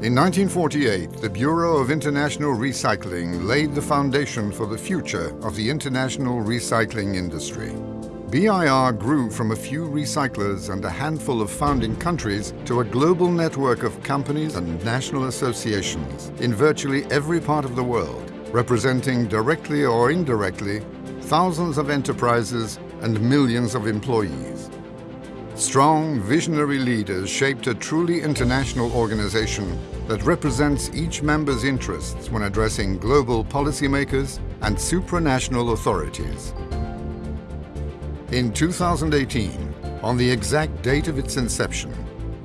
In 1948, the Bureau of International Recycling laid the foundation for the future of the international recycling industry. BIR grew from a few recyclers and a handful of founding countries to a global network of companies and national associations in virtually every part of the world, representing directly or indirectly thousands of enterprises and millions of employees. Strong, visionary leaders shaped a truly international organization that represents each member's interests when addressing global policymakers and supranational authorities. In 2018, on the exact date of its inception,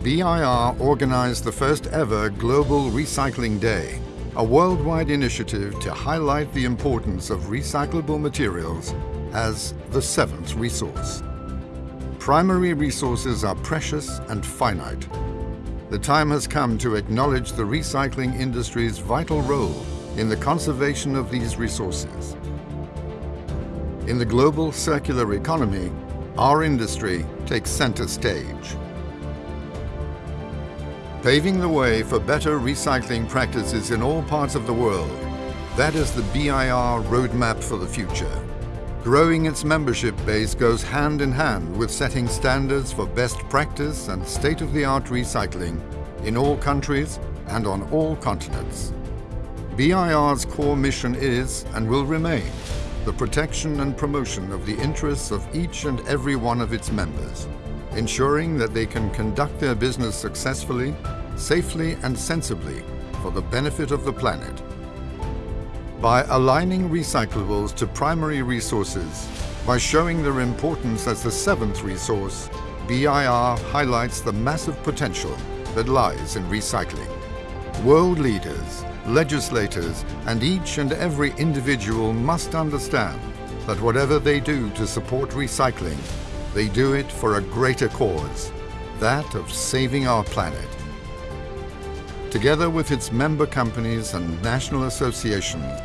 BIR organized the first ever Global Recycling Day, a worldwide initiative to highlight the importance of recyclable materials as the seventh resource. Primary resources are precious and finite. The time has come to acknowledge the recycling industry's vital role in the conservation of these resources. In the global circular economy, our industry takes center stage. Paving the way for better recycling practices in all parts of the world, that is the BIR roadmap for the future. Growing its membership base goes hand in hand with setting standards for best practice and state-of-the-art recycling in all countries and on all continents. BIR's core mission is and will remain the protection and promotion of the interests of each and every one of its members, ensuring that they can conduct their business successfully, safely and sensibly for the benefit of the planet by aligning recyclables to primary resources, by showing their importance as the seventh resource, BIR highlights the massive potential that lies in recycling. World leaders, legislators and each and every individual must understand that whatever they do to support recycling, they do it for a greater cause, that of saving our planet. Together with its member companies and national associations,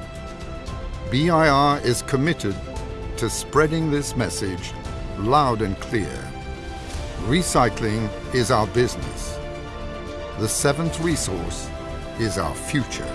BIR is committed to spreading this message loud and clear. Recycling is our business. The seventh resource is our future.